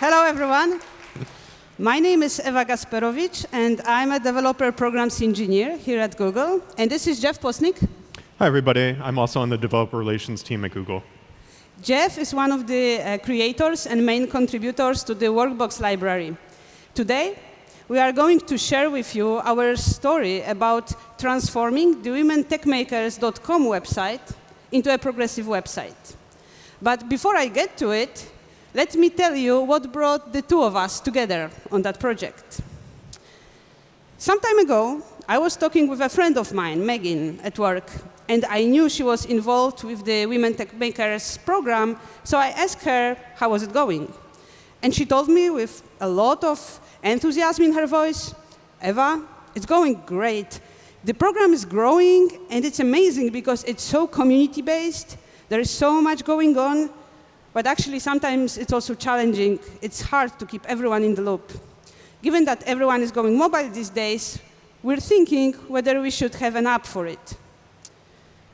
Hello, everyone. My name is Eva Gasperowicz, and I'm a developer programs engineer here at Google. And this is Jeff Posnick. Hi, everybody. I'm also on the developer relations team at Google. Jeff is one of the uh, creators and main contributors to the Workbox library. Today, we are going to share with you our story about transforming the womentechmakers.com website into a progressive website. But before I get to it, let me tell you what brought the two of us together on that project. Some time ago, I was talking with a friend of mine, Megan, at work, and I knew she was involved with the Women Tech Makers program, so I asked her how was it going. And she told me with a lot of enthusiasm in her voice, Eva, it's going great. The program is growing, and it's amazing because it's so community-based. There is so much going on, but actually, sometimes it's also challenging. It's hard to keep everyone in the loop. Given that everyone is going mobile these days, we're thinking whether we should have an app for it.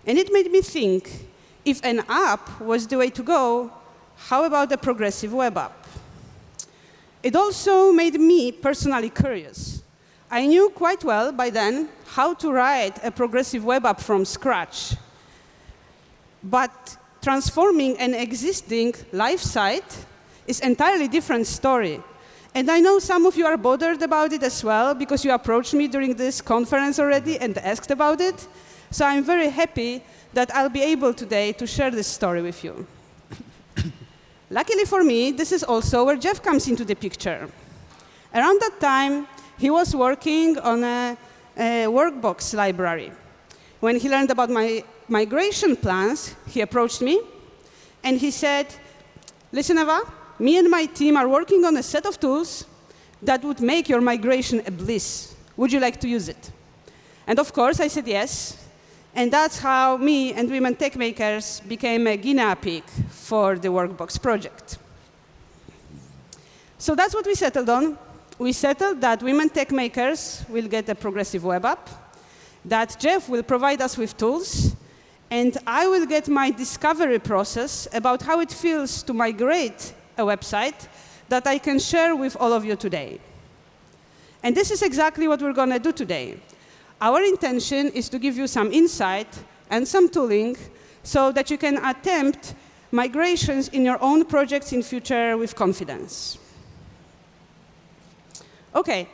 And it made me think, if an app was the way to go, how about a progressive web app? It also made me personally curious. I knew quite well by then how to write a progressive web app from scratch. But transforming an existing live site is entirely different story. And I know some of you are bothered about it as well because you approached me during this conference already and asked about it. So I'm very happy that I'll be able today to share this story with you. Luckily for me, this is also where Jeff comes into the picture. Around that time, he was working on a, a workbox library. When he learned about my migration plans, he approached me and he said, listen, Eva, me and my team are working on a set of tools that would make your migration a bliss. Would you like to use it? And of course, I said yes. And that's how me and Women Tech Makers became a guinea pig for the Workbox project. So that's what we settled on. We settled that Women Tech Makers will get a progressive web app, that Jeff will provide us with tools, and I will get my discovery process about how it feels to migrate a website that I can share with all of you today. And this is exactly what we're going to do today. Our intention is to give you some insight and some tooling so that you can attempt migrations in your own projects in future with confidence. OK,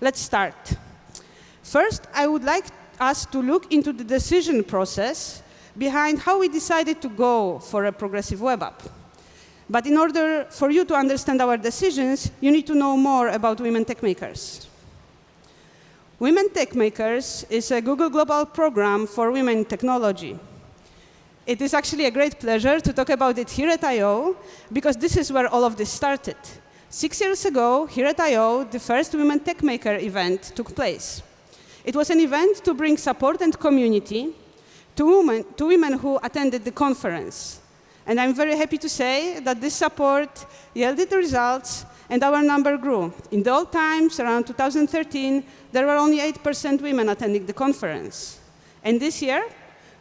let's start. First, I would like us to look into the decision process behind how we decided to go for a progressive web app. But in order for you to understand our decisions, you need to know more about Women Tech Makers. Women Tech Makers is a Google Global program for women technology. It is actually a great pleasure to talk about it here at I.O. because this is where all of this started. Six years ago, here at I.O., the first Women Tech Maker event took place. It was an event to bring support and community to women, to women who attended the conference. And I'm very happy to say that this support yielded results and our number grew. In the old times, around 2013, there were only 8% women attending the conference. And this year,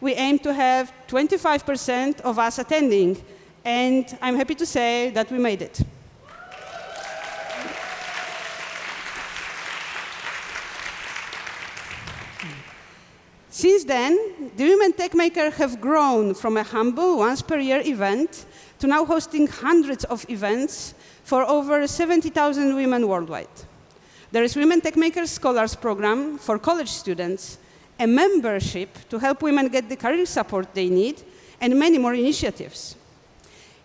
we aim to have 25% of us attending. And I'm happy to say that we made it. Since then, the Women Tech Maker have grown from a humble once per year event to now hosting hundreds of events for over 70,000 women worldwide. There is Women Tech Makers Scholars Program for college students, a membership to help women get the career support they need, and many more initiatives.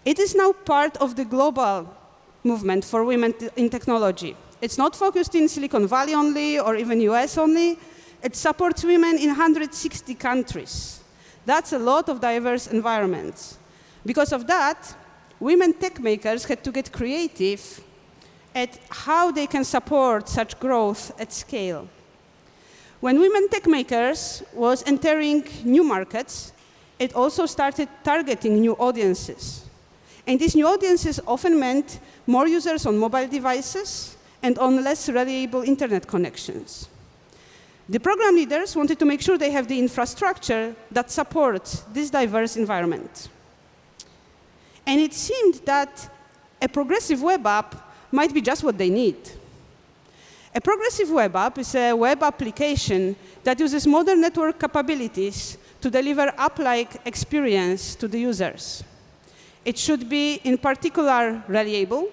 It is now part of the global movement for women in technology. It's not focused in Silicon Valley only or even US only, it supports women in 160 countries. That's a lot of diverse environments. Because of that, women tech makers had to get creative at how they can support such growth at scale. When women tech makers was entering new markets, it also started targeting new audiences. And these new audiences often meant more users on mobile devices and on less reliable internet connections. The program leaders wanted to make sure they have the infrastructure that supports this diverse environment. And it seemed that a progressive web app might be just what they need. A progressive web app is a web application that uses modern network capabilities to deliver app-like experience to the users. It should be, in particular, reliable,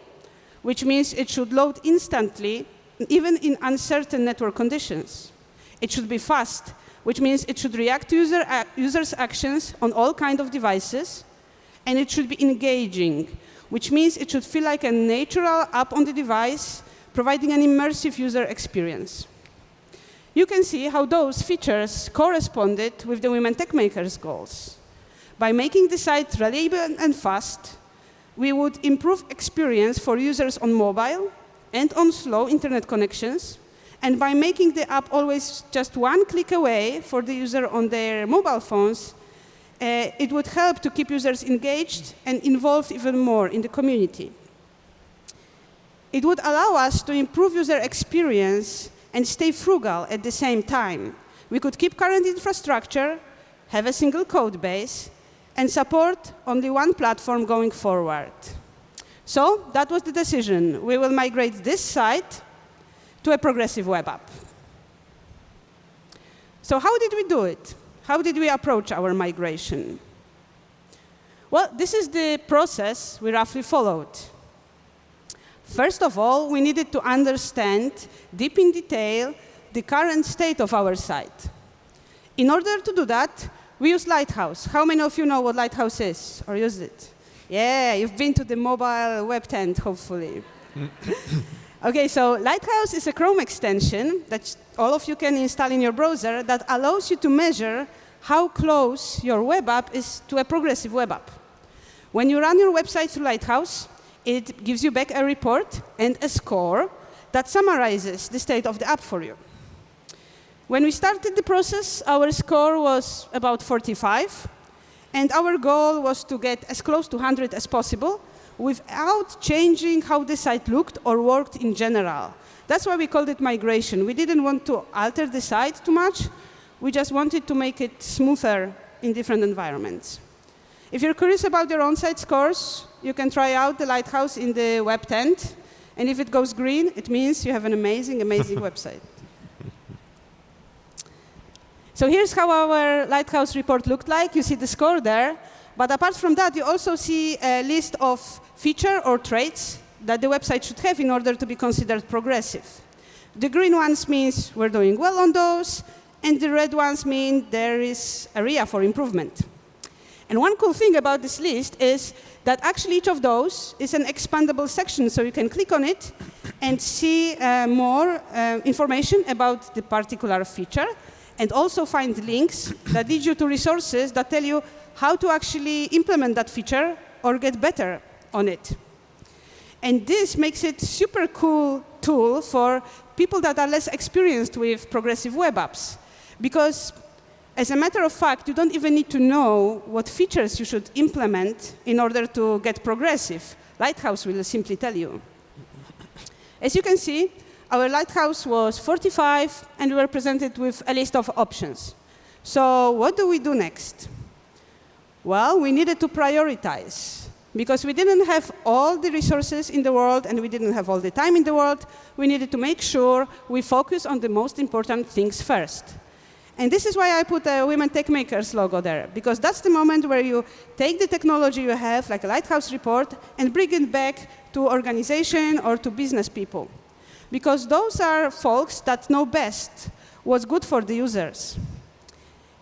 which means it should load instantly, even in uncertain network conditions. It should be fast, which means it should react to user, uh, users' actions on all kinds of devices, and it should be engaging, which means it should feel like a natural app on the device, providing an immersive user experience. You can see how those features corresponded with the Women Tech Makers goals. By making the site reliable and fast, we would improve experience for users on mobile and on slow internet connections, and by making the app always just one click away for the user on their mobile phones, uh, it would help to keep users engaged and involved even more in the community. It would allow us to improve user experience and stay frugal at the same time. We could keep current infrastructure, have a single code base, and support only one platform going forward. So that was the decision. We will migrate this site to a progressive web app. So how did we do it? How did we approach our migration? Well, this is the process we roughly followed. First of all, we needed to understand deep in detail the current state of our site. In order to do that, we use Lighthouse. How many of you know what Lighthouse is or use it? Yeah, you've been to the mobile web tent, hopefully. okay, so Lighthouse is a Chrome extension that all of you can install in your browser that allows you to measure how close your web app is to a progressive web app. When you run your website through Lighthouse, it gives you back a report and a score that summarizes the state of the app for you. When we started the process, our score was about 45, and our goal was to get as close to 100 as possible without changing how the site looked or worked in general. That's why we called it migration. We didn't want to alter the site too much. We just wanted to make it smoother in different environments. If you're curious about your on-site scores, you can try out the Lighthouse in the web tent. And if it goes green, it means you have an amazing, amazing website. So here's how our Lighthouse report looked like. You see the score there. But apart from that, you also see a list of feature or traits that the website should have in order to be considered progressive. The green ones means we're doing well on those, and the red ones mean there is area for improvement. And one cool thing about this list is that actually each of those is an expandable section, so you can click on it and see uh, more uh, information about the particular feature and also find links that lead you to resources that tell you how to actually implement that feature or get better on it. And this makes it super cool tool for people that are less experienced with progressive web apps. Because as a matter of fact, you don't even need to know what features you should implement in order to get progressive. Lighthouse will simply tell you. As you can see, our lighthouse was 45, and we were presented with a list of options. So what do we do next? Well, we needed to prioritize. Because we didn't have all the resources in the world and we didn't have all the time in the world, we needed to make sure we focus on the most important things first. And this is why I put a Women Tech Makers logo there, because that's the moment where you take the technology you have, like a Lighthouse report, and bring it back to organization or to business people because those are folks that know best what's good for the users.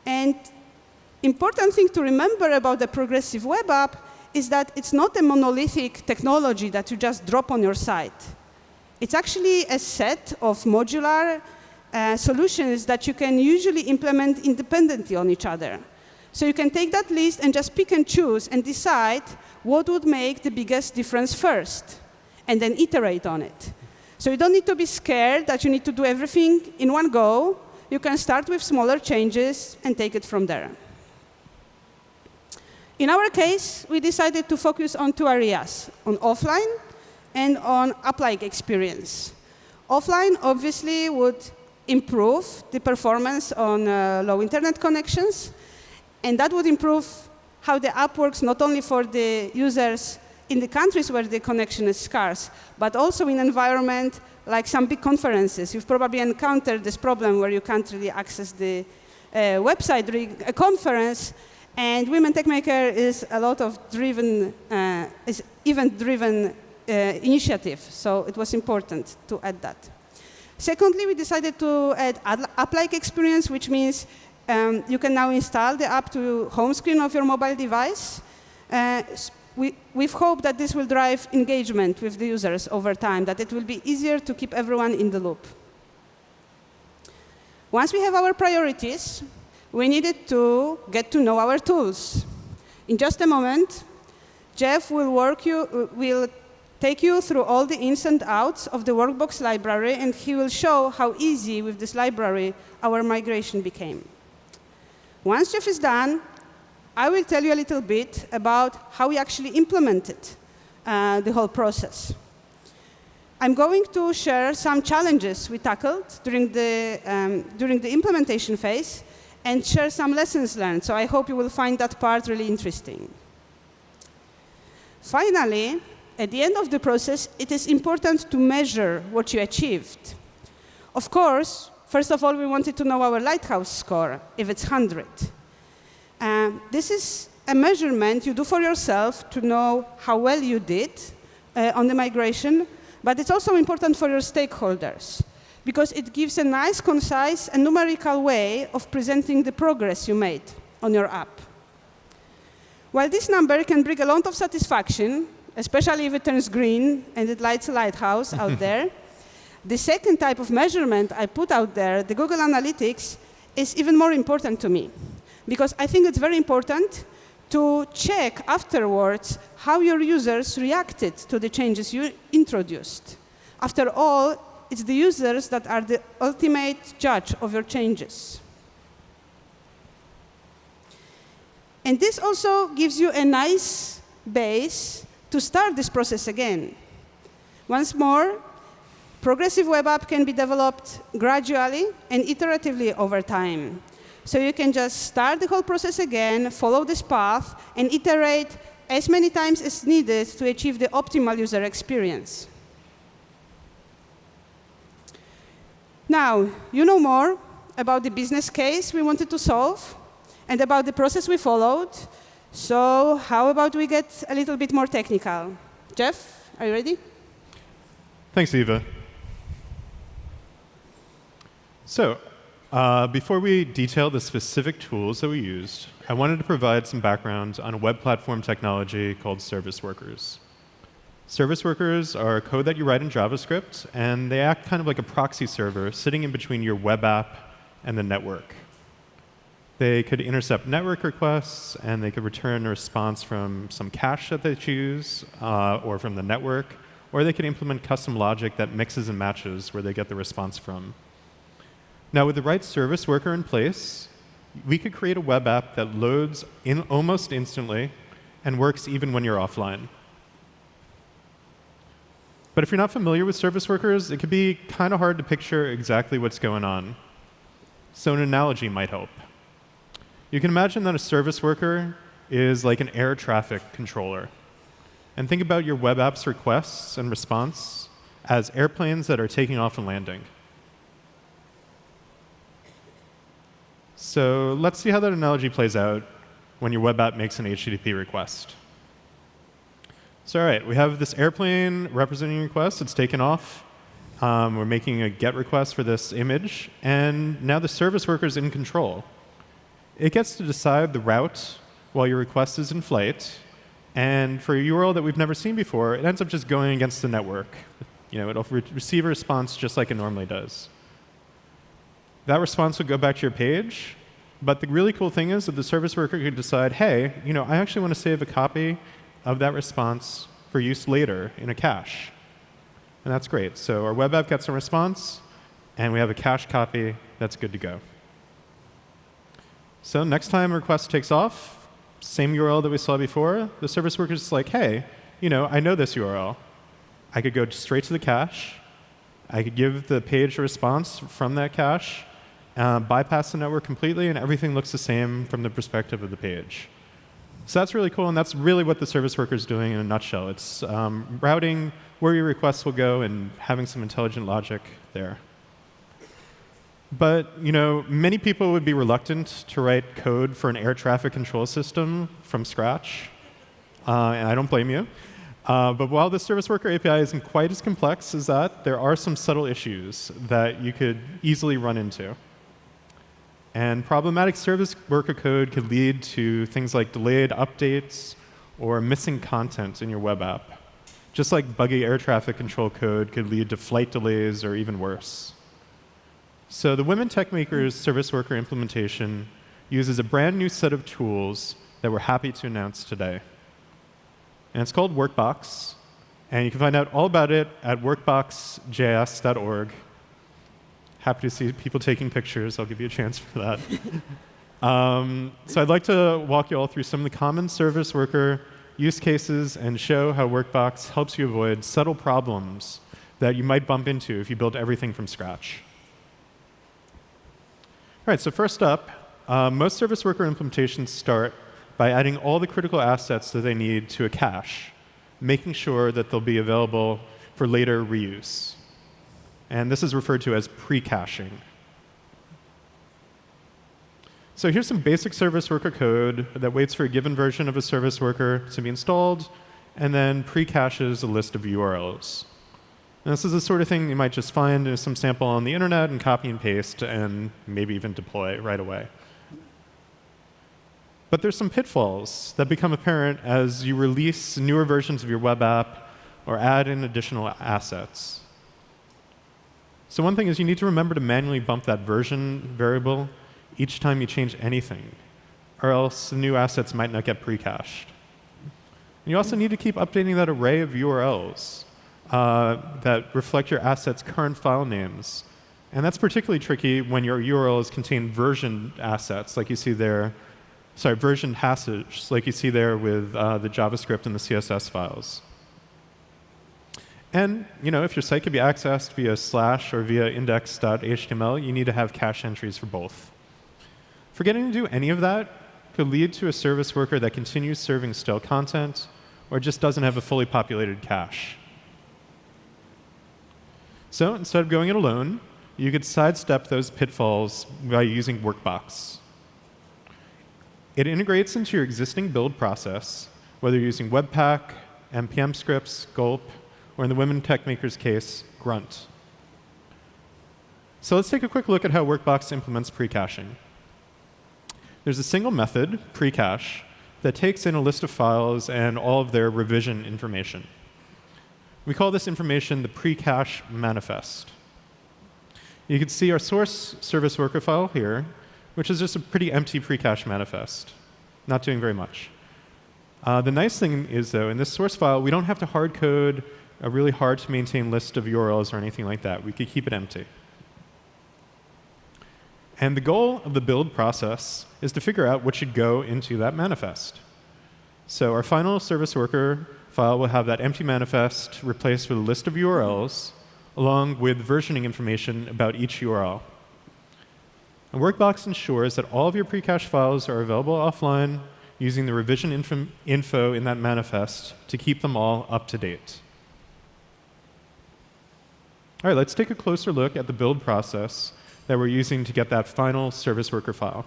And important thing to remember about the progressive web app is that it's not a monolithic technology that you just drop on your site. It's actually a set of modular uh, solutions that you can usually implement independently on each other. So you can take that list and just pick and choose and decide what would make the biggest difference first, and then iterate on it. So you don't need to be scared that you need to do everything in one go. You can start with smaller changes and take it from there. In our case, we decided to focus on two areas, on offline and on app-like experience. Offline, obviously, would improve the performance on uh, low internet connections, and that would improve how the app works not only for the users in the countries where the connection is scarce, but also in environment like some big conferences. You've probably encountered this problem where you can't really access the uh, website during a conference, and Women Techmaker is a lot of driven, uh, is event-driven uh, initiative, so it was important to add that. Secondly, we decided to add app-like experience, which means um, you can now install the app to home screen of your mobile device. Uh, we, we've hoped that this will drive engagement with the users over time, that it will be easier to keep everyone in the loop. Once we have our priorities, we needed to get to know our tools. In just a moment, Jeff will, work you, will take you through all the ins and outs of the Workbox library, and he will show how easy with this library our migration became. Once Jeff is done, I will tell you a little bit about how we actually implemented uh, the whole process. I'm going to share some challenges we tackled during the, um, during the implementation phase and share some lessons learned. So I hope you will find that part really interesting. Finally, at the end of the process, it is important to measure what you achieved. Of course, first of all, we wanted to know our Lighthouse score, if it's 100. Um, this is a measurement you do for yourself to know how well you did uh, on the migration, but it's also important for your stakeholders because it gives a nice, concise, and numerical way of presenting the progress you made on your app. While this number can bring a lot of satisfaction, especially if it turns green and it lights a lighthouse out there, the second type of measurement I put out there, the Google Analytics, is even more important to me because I think it's very important to check afterwards how your users reacted to the changes you introduced. After all, it's the users that are the ultimate judge of your changes. And this also gives you a nice base to start this process again. Once more, progressive web app can be developed gradually and iteratively over time. So you can just start the whole process again, follow this path, and iterate as many times as needed to achieve the optimal user experience. Now, you know more about the business case we wanted to solve and about the process we followed. So how about we get a little bit more technical? Jeff, are you ready? Thanks, Eva. So uh, before we detail the specific tools that we used, I wanted to provide some background on a web platform technology called service workers. Service workers are code that you write in JavaScript, and they act kind of like a proxy server sitting in between your web app and the network. They could intercept network requests, and they could return a response from some cache that they choose, uh, or from the network, or they could implement custom logic that mixes and matches where they get the response from. Now, with the right service worker in place, we could create a web app that loads in almost instantly and works even when you're offline. But if you're not familiar with service workers, it could be kind of hard to picture exactly what's going on. So an analogy might help. You can imagine that a service worker is like an air traffic controller. And think about your web app's requests and response as airplanes that are taking off and landing. So let's see how that analogy plays out when your web app makes an HTTP request. So all right, we have this airplane representing request. It's taken off. Um, we're making a GET request for this image. And now the service worker is in control. It gets to decide the route while your request is in flight. And for a URL that we've never seen before, it ends up just going against the network. You know, it'll re receive a response just like it normally does. That response will go back to your page. But the really cool thing is that the service worker could decide, hey, you know, I actually want to save a copy of that response for use later in a cache. And that's great. So our web app gets a response, and we have a cache copy that's good to go. So next time a request takes off, same URL that we saw before, the service worker is like, hey, you know, I know this URL. I could go straight to the cache. I could give the page a response from that cache, uh, bypass the network completely, and everything looks the same from the perspective of the page. So that's really cool, and that's really what the service worker is doing in a nutshell. It's um, routing where your requests will go and having some intelligent logic there. But you know, many people would be reluctant to write code for an air traffic control system from scratch, uh, and I don't blame you. Uh, but while the service worker API isn't quite as complex as that, there are some subtle issues that you could easily run into. And problematic service worker code could lead to things like delayed updates or missing content in your web app. Just like buggy air traffic control code could lead to flight delays or even worse. So the Women Tech Makers service worker implementation uses a brand new set of tools that we're happy to announce today and it's called Workbox. And you can find out all about it at workboxjs.org. Happy to see people taking pictures. I'll give you a chance for that. um, so I'd like to walk you all through some of the common service worker use cases and show how Workbox helps you avoid subtle problems that you might bump into if you build everything from scratch. All right, so first up, uh, most service worker implementations start by adding all the critical assets that they need to a cache, making sure that they'll be available for later reuse. And this is referred to as pre-caching. So here's some basic service worker code that waits for a given version of a service worker to be installed, and then pre-caches a list of URLs. And this is the sort of thing you might just find in some sample on the internet and copy and paste and maybe even deploy right away. But there's some pitfalls that become apparent as you release newer versions of your web app or add in additional assets. So one thing is you need to remember to manually bump that version variable each time you change anything, or else the new assets might not get pre-cached. You also need to keep updating that array of URLs uh, that reflect your asset's current file names. And that's particularly tricky when your URLs contain version assets, like you see there sorry, version hashes, like you see there with uh, the JavaScript and the CSS files. And you know, if your site can be accessed via slash or via index.html, you need to have cache entries for both. Forgetting to do any of that could lead to a service worker that continues serving stale content or just doesn't have a fully populated cache. So instead of going it alone, you could sidestep those pitfalls by using Workbox. It integrates into your existing build process, whether you're using Webpack, NPM scripts, Gulp, or in the Women Tech Makers case, Grunt. So let's take a quick look at how Workbox implements pre-caching. There's a single method, precache, that takes in a list of files and all of their revision information. We call this information the precache manifest. You can see our source service worker file here, which is just a pretty empty precache manifest, not doing very much. Uh, the nice thing is, though, in this source file, we don't have to hard code a really hard to maintain list of URLs or anything like that. We could keep it empty. And the goal of the build process is to figure out what should go into that manifest. So our final service worker file will have that empty manifest replaced with a list of URLs along with versioning information about each URL. And Workbox ensures that all of your pre-cache files are available offline using the revision info, info in that manifest to keep them all up to date. All right, let's take a closer look at the build process that we're using to get that final service worker file.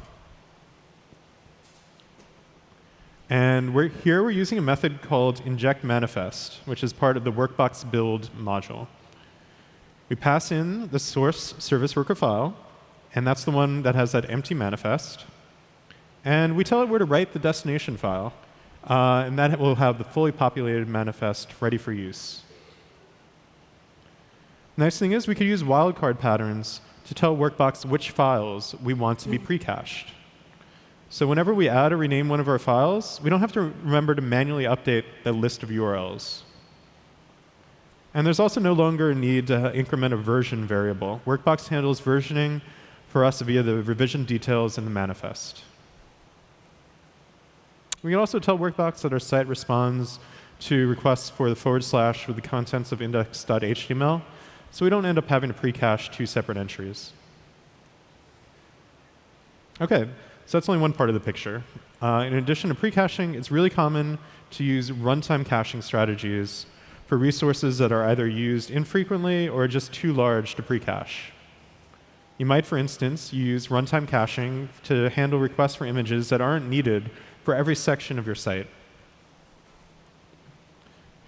And we're, here we're using a method called inject manifest, which is part of the Workbox build module. We pass in the source service worker file, and that's the one that has that empty manifest. And we tell it where to write the destination file, uh, and that will have the fully populated manifest ready for use. Nice thing is we could use wildcard patterns to tell Workbox which files we want to be hmm. pre-cached. So whenever we add or rename one of our files, we don't have to remember to manually update the list of URLs. And there's also no longer a need to increment a version variable. Workbox handles versioning for us via the revision details in the manifest. We can also tell Workbox that our site responds to requests for the forward slash with the contents of index.html, so we don't end up having to pre-cache two separate entries. OK, so that's only one part of the picture. Uh, in addition to pre-caching, it's really common to use runtime caching strategies for resources that are either used infrequently or just too large to pre-cache. You might, for instance, use runtime caching to handle requests for images that aren't needed for every section of your site.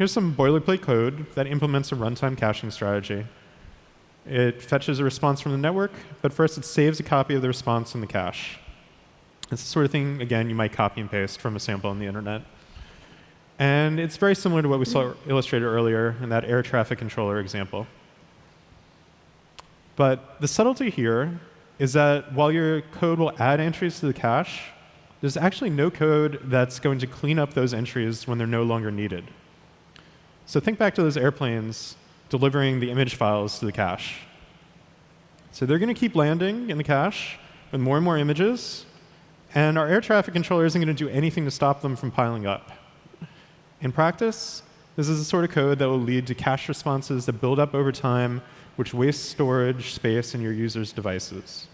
Here's some boilerplate code that implements a runtime caching strategy. It fetches a response from the network, but first it saves a copy of the response in the cache. It's the sort of thing, again, you might copy and paste from a sample on the internet. And it's very similar to what we saw illustrated earlier in that air traffic controller example. But the subtlety here is that while your code will add entries to the cache, there's actually no code that's going to clean up those entries when they're no longer needed. So think back to those airplanes delivering the image files to the cache. So they're going to keep landing in the cache with more and more images, and our air traffic controller isn't going to do anything to stop them from piling up. In practice, this is the sort of code that will lead to cache responses that build up over time which wastes storage space in your user's devices.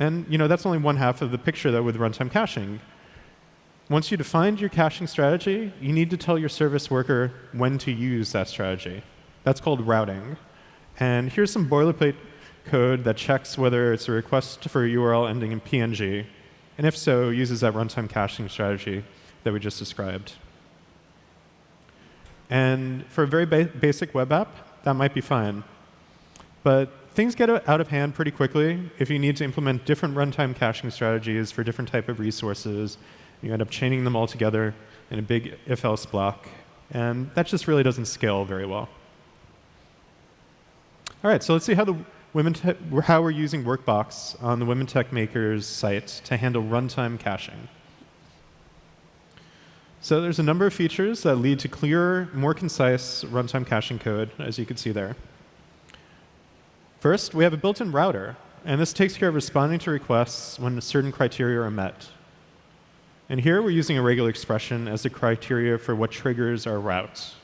And you know, that's only one half of the picture that with runtime caching. Once you defined your caching strategy, you need to tell your service worker when to use that strategy. That's called routing. And here's some boilerplate code that checks whether it's a request for a URL ending in PNG, and if so, uses that runtime caching strategy that we just described. And for a very ba basic web app, that might be fine. But things get out of hand pretty quickly if you need to implement different runtime caching strategies for different type of resources. You end up chaining them all together in a big if-else block. And that just really doesn't scale very well. All right, so let's see how, the Women how we're using Workbox on the Women Tech Makers site to handle runtime caching. So there's a number of features that lead to clearer, more concise runtime caching code, as you can see there. First, we have a built-in router, and this takes care of responding to requests when certain criteria are met. And here we're using a regular expression as the criteria for what triggers our routes.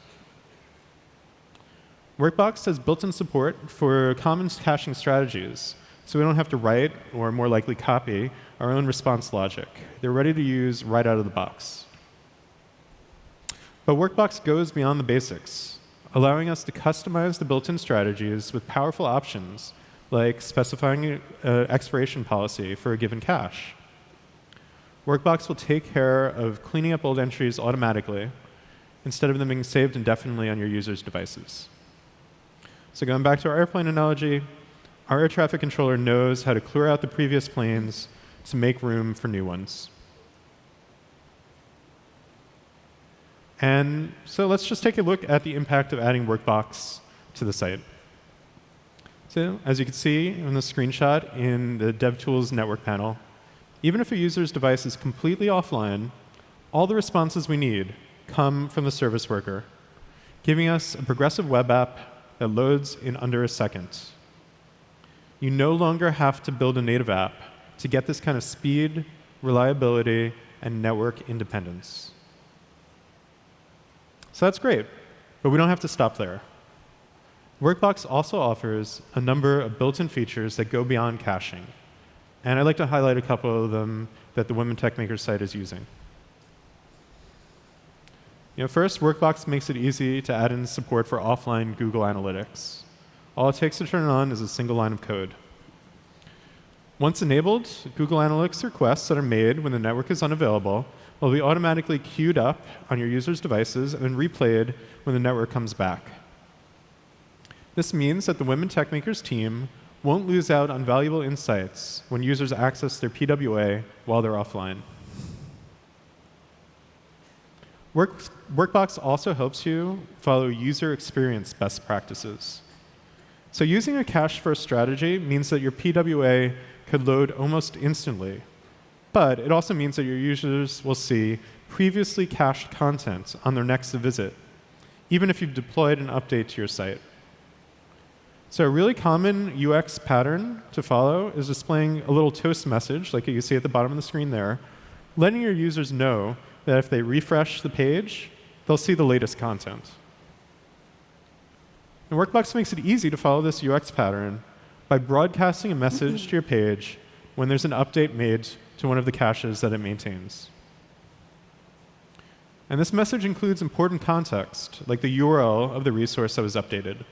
Workbox has built-in support for common caching strategies, so we don't have to write, or more likely copy, our own response logic. They're ready to use right out of the box. But Workbox goes beyond the basics, allowing us to customize the built-in strategies with powerful options, like specifying an expiration policy for a given cache. Workbox will take care of cleaning up old entries automatically instead of them being saved indefinitely on your user's devices. So going back to our airplane analogy, our air traffic controller knows how to clear out the previous planes to make room for new ones. And so let's just take a look at the impact of adding Workbox to the site. So as you can see in the screenshot in the DevTools network panel, even if a user's device is completely offline, all the responses we need come from the service worker, giving us a progressive web app that loads in under a second. You no longer have to build a native app to get this kind of speed, reliability, and network independence. So that's great, but we don't have to stop there. Workbox also offers a number of built-in features that go beyond caching. And I'd like to highlight a couple of them that the Women Tech Makers site is using. You know, first, Workbox makes it easy to add in support for offline Google Analytics. All it takes to turn it on is a single line of code. Once enabled, Google Analytics requests that are made when the network is unavailable will be automatically queued up on your user's devices and then replayed when the network comes back. This means that the Women Tech Makers team won't lose out on valuable insights when users access their PWA while they're offline. Work, Workbox also helps you follow user experience best practices. So using a cache-first strategy means that your PWA could load almost instantly but it also means that your users will see previously cached content on their next visit, even if you've deployed an update to your site. So a really common UX pattern to follow is displaying a little toast message, like you see at the bottom of the screen there, letting your users know that if they refresh the page, they'll see the latest content. And Workbox makes it easy to follow this UX pattern by broadcasting a message to your page when there's an update made to one of the caches that it maintains. And this message includes important context, like the URL of the resource that was updated.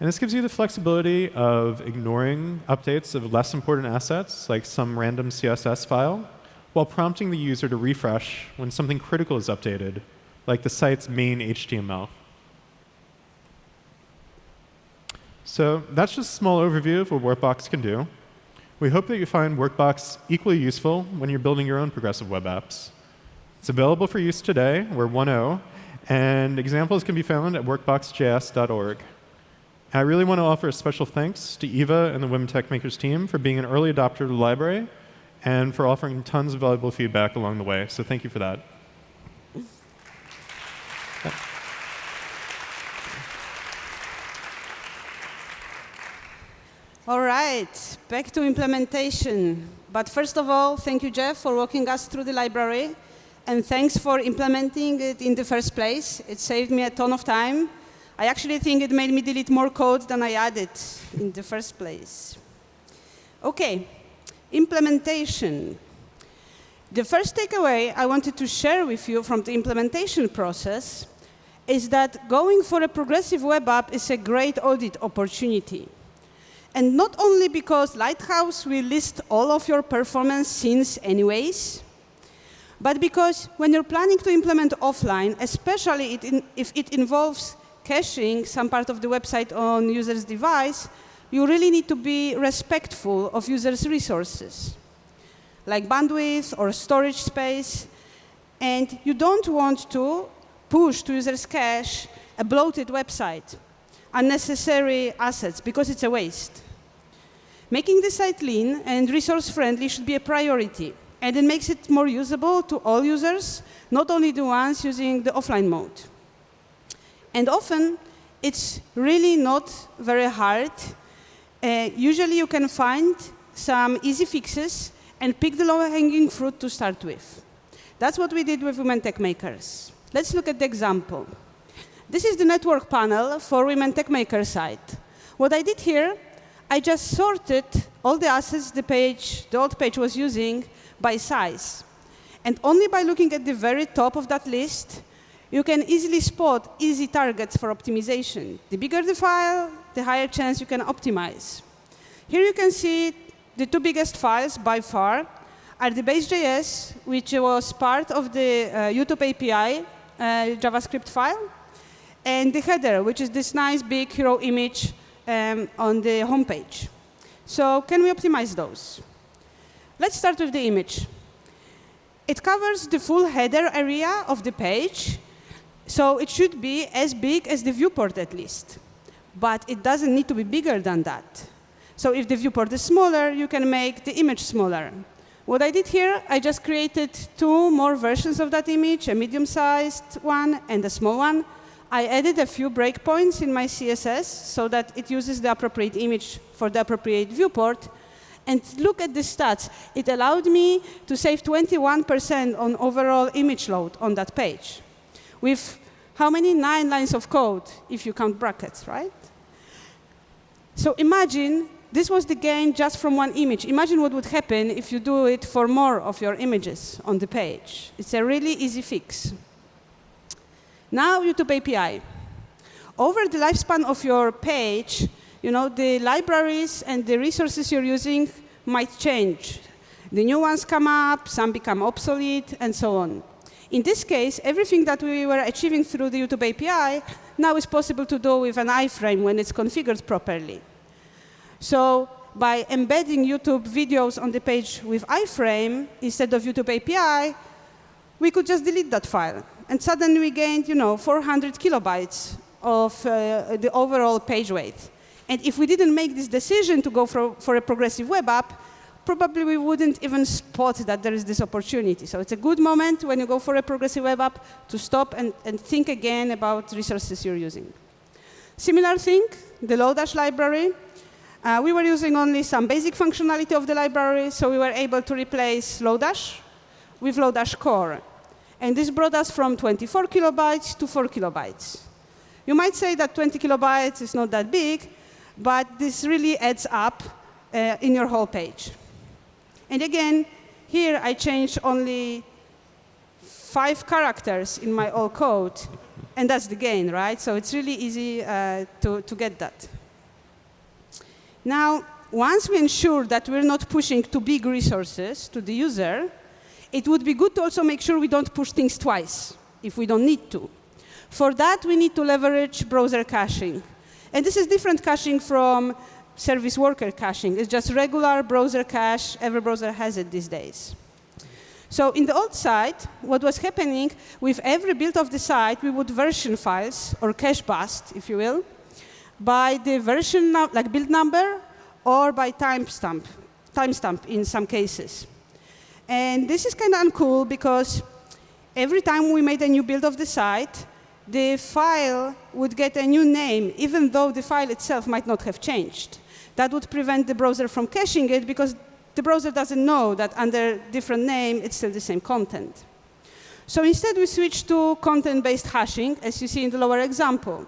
And this gives you the flexibility of ignoring updates of less important assets, like some random CSS file, while prompting the user to refresh when something critical is updated, like the site's main HTML. So that's just a small overview of what Workbox can do. We hope that you find Workbox equally useful when you're building your own progressive web apps. It's available for use today. We're 1.0, and examples can be found at workboxjs.org. I really want to offer a special thanks to Eva and the Women Tech Makers team for being an early adopter of the library and for offering tons of valuable feedback along the way. So thank you for that. All right, back to implementation. But first of all, thank you, Jeff, for walking us through the library. And thanks for implementing it in the first place. It saved me a ton of time. I actually think it made me delete more code than I added in the first place. OK, implementation. The first takeaway I wanted to share with you from the implementation process is that going for a progressive web app is a great audit opportunity. And not only because Lighthouse will list all of your performance scenes anyways, but because when you're planning to implement offline, especially if it involves caching some part of the website on user's device, you really need to be respectful of users' resources, like bandwidth or storage space. And you don't want to push to users' cache a bloated website unnecessary assets because it's a waste. Making the site lean and resource-friendly should be a priority, and it makes it more usable to all users, not only the ones using the offline mode. And often, it's really not very hard. Uh, usually, you can find some easy fixes and pick the low-hanging fruit to start with. That's what we did with Women Tech Makers. Let's look at the example. This is the network panel for Women Tech Maker site. What I did here, I just sorted all the assets the page, the old page was using by size. And only by looking at the very top of that list, you can easily spot easy targets for optimization. The bigger the file, the higher chance you can optimize. Here you can see the two biggest files by far are the base.js, which was part of the uh, YouTube API uh, JavaScript file, and the header, which is this nice big hero image um, on the homepage. So can we optimize those? Let's start with the image. It covers the full header area of the page, so it should be as big as the viewport at least. But it doesn't need to be bigger than that. So if the viewport is smaller, you can make the image smaller. What I did here, I just created two more versions of that image, a medium-sized one and a small one, I added a few breakpoints in my CSS so that it uses the appropriate image for the appropriate viewport. And look at the stats. It allowed me to save 21% on overall image load on that page. With how many? Nine lines of code, if you count brackets, right? So imagine this was the gain just from one image. Imagine what would happen if you do it for more of your images on the page. It's a really easy fix. Now YouTube API. Over the lifespan of your page, you know, the libraries and the resources you're using might change. The new ones come up, some become obsolete, and so on. In this case, everything that we were achieving through the YouTube API now is possible to do with an iframe when it's configured properly. So by embedding YouTube videos on the page with iframe instead of YouTube API, we could just delete that file and suddenly we gained, you know, 400 kilobytes of uh, the overall page weight. And if we didn't make this decision to go for, for a progressive web app, probably we wouldn't even spot that there is this opportunity. So it's a good moment when you go for a progressive web app to stop and, and think again about resources you're using. Similar thing, the Lodash library. Uh, we were using only some basic functionality of the library, so we were able to replace Lodash with Lodash Core. And this brought us from 24 kilobytes to 4 kilobytes. You might say that 20 kilobytes is not that big, but this really adds up uh, in your whole page. And again, here I change only five characters in my old code, and that's the gain, right? So it's really easy uh, to, to get that. Now, once we ensure that we're not pushing too big resources to the user, it would be good to also make sure we don't push things twice if we don't need to. For that, we need to leverage browser caching. And this is different caching from service worker caching. It's just regular browser cache. Every browser has it these days. So in the old site, what was happening, with every build of the site, we would version files, or cache bust, if you will, by the version, like build number, or by timestamp, timestamp in some cases. And this is kind of uncool because every time we made a new build of the site, the file would get a new name, even though the file itself might not have changed. That would prevent the browser from caching it because the browser doesn't know that under different name, it's still the same content. So instead, we switch to content-based hashing, as you see in the lower example.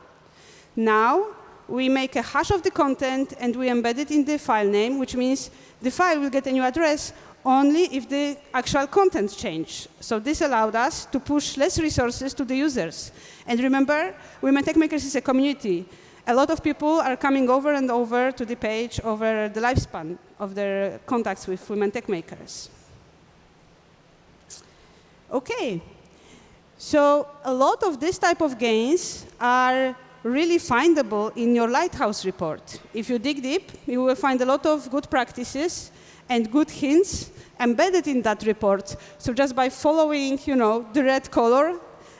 Now, we make a hash of the content, and we embed it in the file name, which means the file will get a new address only if the actual content change. So this allowed us to push less resources to the users. And remember, Women Tech Makers is a community. A lot of people are coming over and over to the page over the lifespan of their contacts with Women Tech Makers. OK. So a lot of this type of gains are really findable in your Lighthouse report. If you dig deep, you will find a lot of good practices and good hints embedded in that report. So just by following, you know, the red color,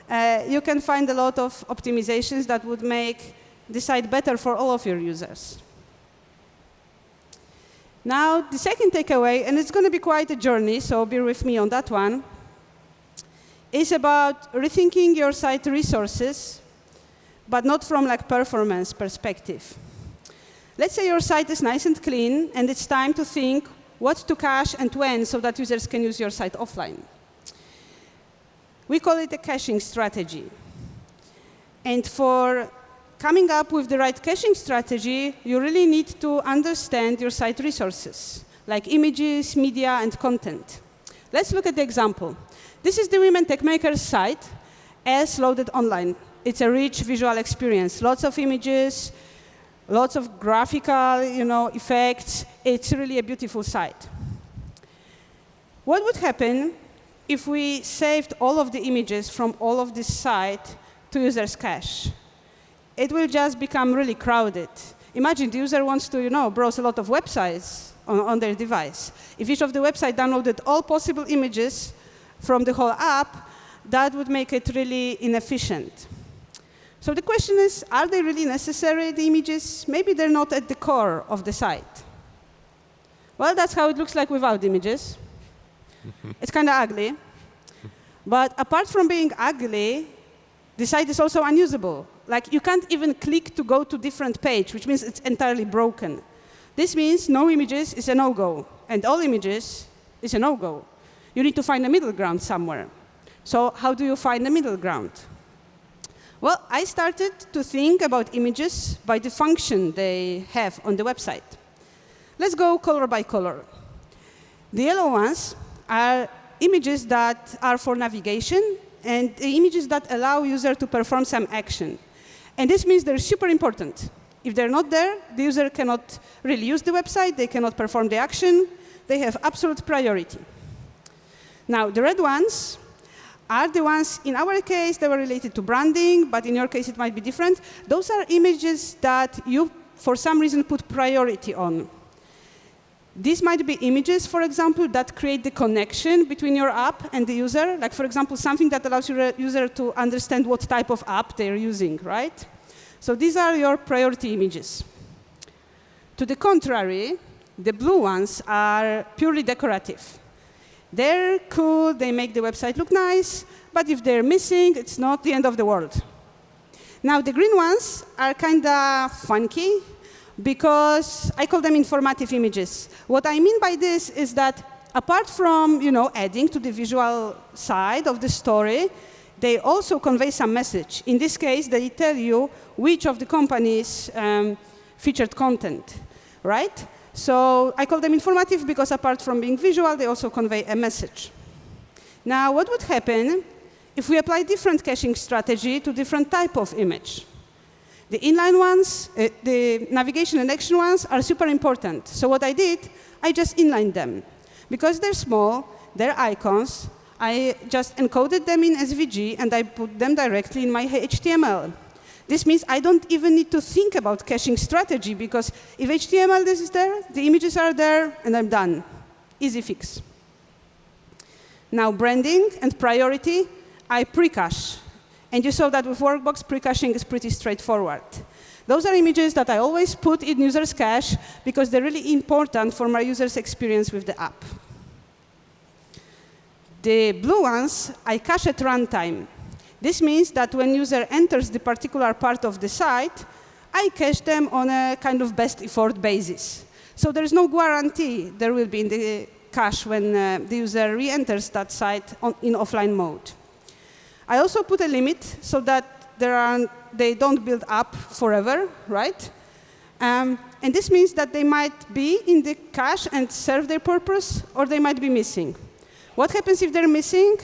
uh, you can find a lot of optimizations that would make site better for all of your users. Now, the second takeaway, and it's going to be quite a journey, so bear with me on that one, is about rethinking your site resources, but not from like performance perspective. Let's say your site is nice and clean, and it's time to think what to cache and when so that users can use your site offline. We call it a caching strategy. And for coming up with the right caching strategy, you really need to understand your site resources, like images, media, and content. Let's look at the example. This is the Women Tech Makers site as loaded online. It's a rich visual experience, lots of images, lots of graphical you know, effects. It's really a beautiful site. What would happen if we saved all of the images from all of this site to user's cache? It will just become really crowded. Imagine the user wants to you know, browse a lot of websites on, on their device. If each of the websites downloaded all possible images from the whole app, that would make it really inefficient. So the question is, are they really necessary, the images? Maybe they're not at the core of the site. Well, that's how it looks like without images. it's kind of ugly. But apart from being ugly, the site is also unusable. Like, you can't even click to go to different page, which means it's entirely broken. This means no images is a no-go, and all images is a no-go. You need to find a middle ground somewhere. So how do you find a middle ground? Well, I started to think about images by the function they have on the website. Let's go color by color. The yellow ones are images that are for navigation and images that allow user to perform some action. And this means they're super important. If they're not there, the user cannot really use the website, they cannot perform the action, they have absolute priority. Now, the red ones are the ones, in our case, they were related to branding, but in your case, it might be different. Those are images that you, for some reason, put priority on. These might be images, for example, that create the connection between your app and the user. Like, for example, something that allows your uh, user to understand what type of app they're using, right? So these are your priority images. To the contrary, the blue ones are purely decorative. They're cool, they make the website look nice, but if they're missing, it's not the end of the world. Now, the green ones are kind of funky because I call them informative images. What I mean by this is that apart from you know, adding to the visual side of the story, they also convey some message. In this case, they tell you which of the companies um, featured content, right? So I call them informative because apart from being visual, they also convey a message. Now, what would happen if we apply different caching strategy to different type of image? The inline ones, uh, the navigation and action ones are super important. So what I did, I just inlined them. Because they're small, they're icons, I just encoded them in SVG and I put them directly in my HTML. This means I don't even need to think about caching strategy because if HTML is there, the images are there, and I'm done. Easy fix. Now branding and priority, I pre-cache. And you saw that with Workbox, pre-caching is pretty straightforward. Those are images that I always put in users' cache because they're really important for my users' experience with the app. The blue ones, I cache at runtime. This means that when user enters the particular part of the site, I cache them on a kind of best effort basis. So there is no guarantee there will be in the cache when uh, the user re-enters that site on, in offline mode. I also put a limit so that are, they don't build up forever, right? Um, and this means that they might be in the cache and serve their purpose, or they might be missing. What happens if they're missing?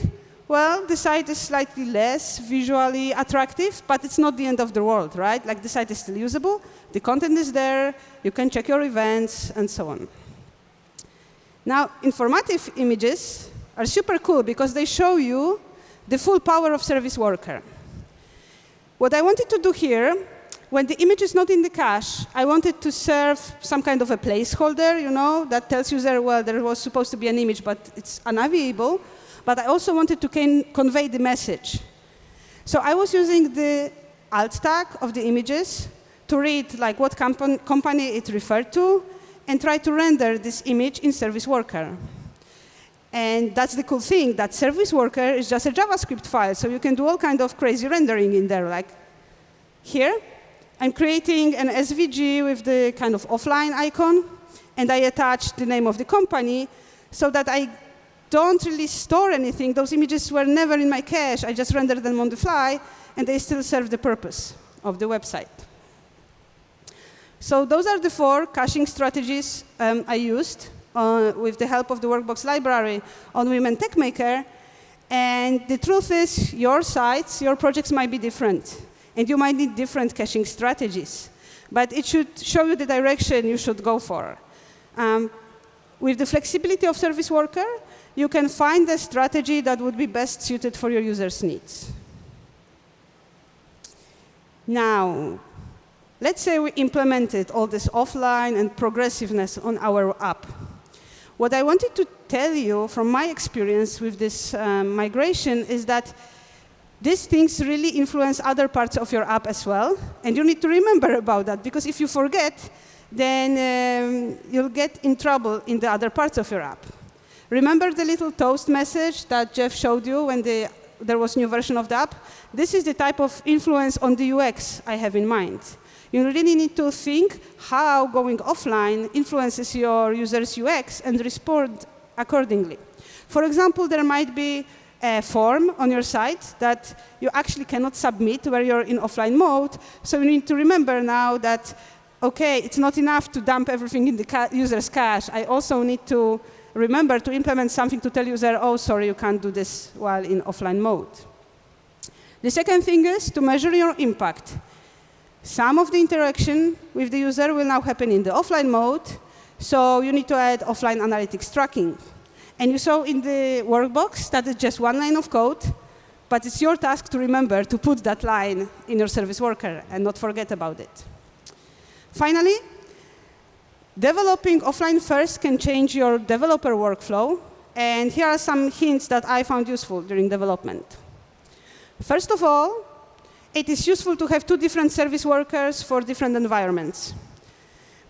Well, the site is slightly less visually attractive, but it's not the end of the world, right? Like the site is still usable, the content is there, you can check your events, and so on. Now, informative images are super cool because they show you the full power of service worker. What I wanted to do here, when the image is not in the cache, I wanted to serve some kind of a placeholder, you know, that tells user, well, there was supposed to be an image, but it's unavailable. But I also wanted to convey the message. So I was using the alt tag of the images to read like what company it referred to and try to render this image in service worker. And that's the cool thing, that service worker is just a JavaScript file, so you can do all kind of crazy rendering in there. Like here, I'm creating an SVG with the kind of offline icon, and I attach the name of the company so that I don't really store anything. Those images were never in my cache. I just render them on the fly, and they still serve the purpose of the website. So those are the four caching strategies um, I used with the help of the Workbox library on Women TechMaker. And the truth is, your sites, your projects might be different. And you might need different caching strategies. But it should show you the direction you should go for. Um, with the flexibility of Service Worker, you can find the strategy that would be best suited for your users' needs. Now, let's say we implemented all this offline and progressiveness on our app. What I wanted to tell you from my experience with this um, migration is that these things really influence other parts of your app as well. And you need to remember about that, because if you forget, then um, you'll get in trouble in the other parts of your app. Remember the little toast message that Jeff showed you when the, there was new version of the app? This is the type of influence on the UX I have in mind. You really need to think how going offline influences your user's UX and respond accordingly. For example, there might be a form on your site that you actually cannot submit where you're in offline mode. So you need to remember now that, OK, it's not enough to dump everything in the ca user's cache. I also need to remember to implement something to tell user, oh, sorry, you can't do this while in offline mode. The second thing is to measure your impact. Some of the interaction with the user will now happen in the offline mode, so you need to add offline analytics tracking. And you saw in the workbox that it's just one line of code, but it's your task to remember to put that line in your service worker and not forget about it. Finally, developing offline first can change your developer workflow. And here are some hints that I found useful during development. First of all, it is useful to have two different service workers for different environments.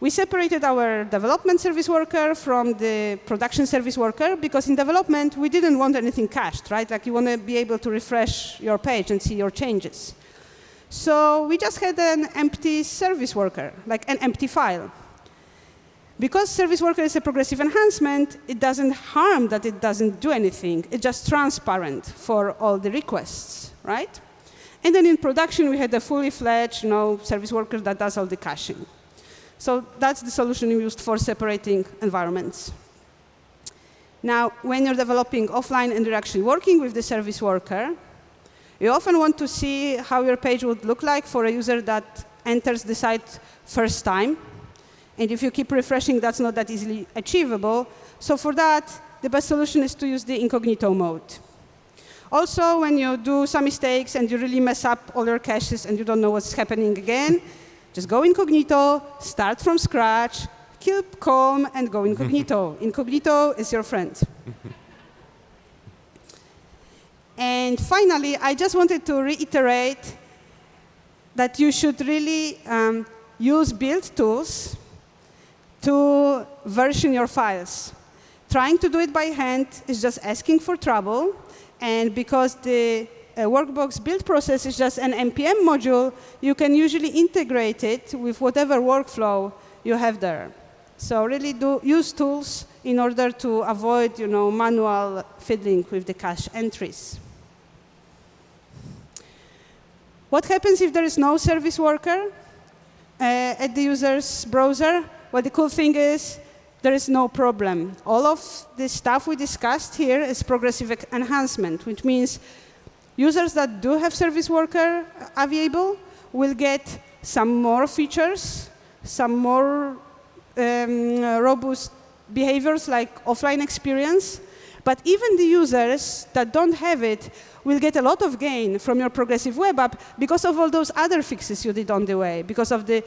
We separated our development service worker from the production service worker because in development, we didn't want anything cached, right? Like you want to be able to refresh your page and see your changes. So we just had an empty service worker, like an empty file. Because service worker is a progressive enhancement, it doesn't harm that it doesn't do anything. It's just transparent for all the requests, right? And then in production, we had a fully fledged you know, service worker that does all the caching. So that's the solution we used for separating environments. Now, when you're developing offline and you're actually working with the service worker, you often want to see how your page would look like for a user that enters the site first time. And if you keep refreshing, that's not that easily achievable. So for that, the best solution is to use the incognito mode. Also, when you do some mistakes and you really mess up all your caches and you don't know what's happening again, just go incognito, start from scratch, keep calm, and go incognito. incognito is your friend. and finally, I just wanted to reiterate that you should really um, use build tools to version your files. Trying to do it by hand is just asking for trouble, and because the uh, Workbox build process is just an NPM module, you can usually integrate it with whatever workflow you have there. So really do use tools in order to avoid you know, manual fiddling with the cache entries. What happens if there is no service worker uh, at the user's browser? Well, the cool thing is there is no problem. All of the stuff we discussed here is progressive enhancement, which means users that do have service worker available will get some more features, some more um, robust behaviors like offline experience. But even the users that don't have it will get a lot of gain from your progressive web app because of all those other fixes you did on the way, because of the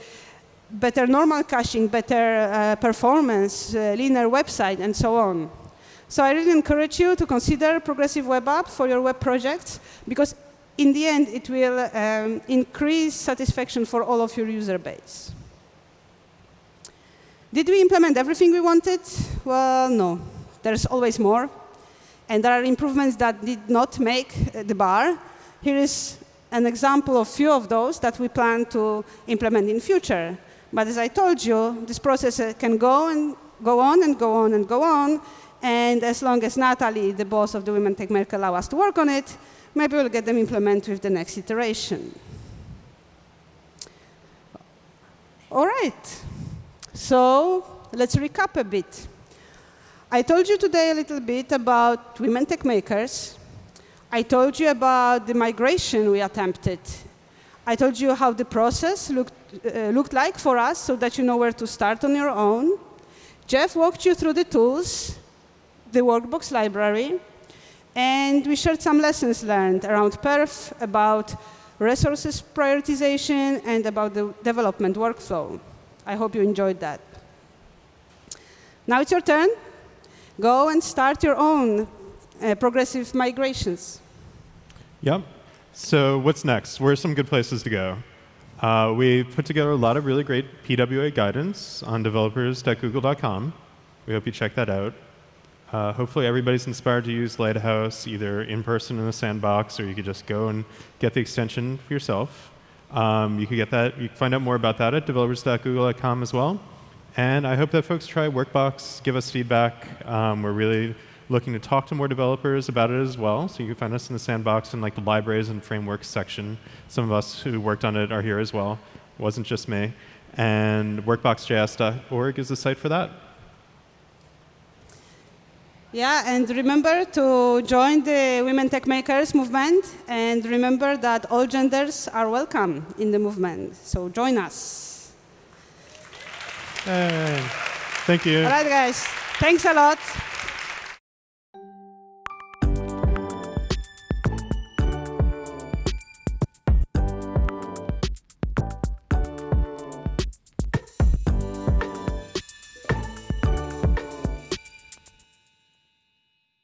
better normal caching, better uh, performance, uh, linear website, and so on. So I really encourage you to consider progressive web app for your web projects because in the end, it will um, increase satisfaction for all of your user base. Did we implement everything we wanted? Well, no. There's always more. And there are improvements that did not make uh, the bar. Here is an example of a few of those that we plan to implement in future. But as I told you, this process uh, can go and go on and go on and go on. And as long as Natalie, the boss of the Women Tech Maker, allow us to work on it, maybe we'll get them implemented with the next iteration. All right. So let's recap a bit. I told you today a little bit about Women Tech Makers. I told you about the migration we attempted. I told you how the process looked uh, looked like for us so that you know where to start on your own. Jeff walked you through the tools, the Workbox library, and we shared some lessons learned around perf, about resources prioritization, and about the development workflow. I hope you enjoyed that. Now it's your turn. Go and start your own uh, progressive migrations. Yep. So what's next? Where are some good places to go? Uh, we put together a lot of really great PWA guidance on developers.google.com. We hope you check that out. Uh, hopefully everybody's inspired to use Lighthouse either in person in the sandbox or you could just go and get the extension for yourself. Um, you can get that. You can find out more about that at developers.google.com as well. And I hope that folks try Workbox, give us feedback. Um, we're really looking to talk to more developers about it as well. So you can find us in the sandbox in like the libraries and frameworks section. Some of us who worked on it are here as well. It wasn't just me. And workboxjs.org is the site for that. Yeah, and remember to join the Women Tech Makers movement, and remember that all genders are welcome in the movement. So join us. Hey. Thank you. All right, guys. Thanks a lot.